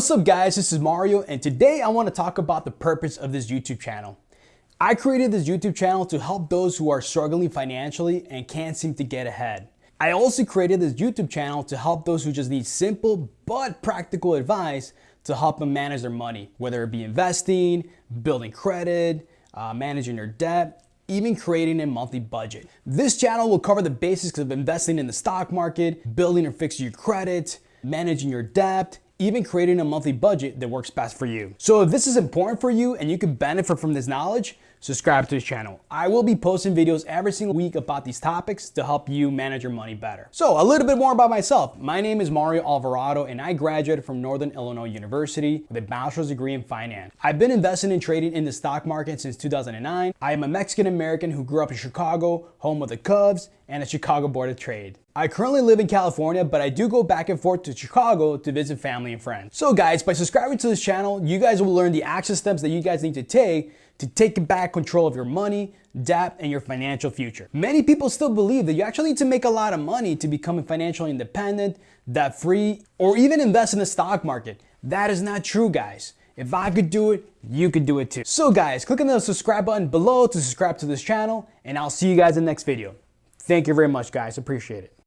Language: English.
what's up guys, this is Mario and today I want to talk about the purpose of this YouTube channel. I created this YouTube channel to help those who are struggling financially and can't seem to get ahead. I also created this YouTube channel to help those who just need simple but practical advice to help them manage their money, whether it be investing, building credit, uh, managing their debt, even creating a monthly budget. This channel will cover the basics of investing in the stock market, building or fixing your credit, managing your debt, even creating a monthly budget that works best for you. So if this is important for you and you can benefit from this knowledge, subscribe to this channel. I will be posting videos every single week about these topics to help you manage your money better. So a little bit more about myself. My name is Mario Alvarado and I graduated from Northern Illinois University with a bachelor's degree in finance. I've been investing and trading in the stock market since 2009. I am a Mexican American who grew up in Chicago, home of the Cubs and the Chicago Board of Trade. I currently live in California, but I do go back and forth to Chicago to visit family and friends. So guys, by subscribing to this channel, you guys will learn the action steps that you guys need to take to take back control of your money, debt, and your financial future. Many people still believe that you actually need to make a lot of money to become financially independent, debt-free, or even invest in the stock market. That is not true, guys. If I could do it, you could do it too. So guys, click on the subscribe button below to subscribe to this channel, and I'll see you guys in the next video. Thank you very much, guys. Appreciate it.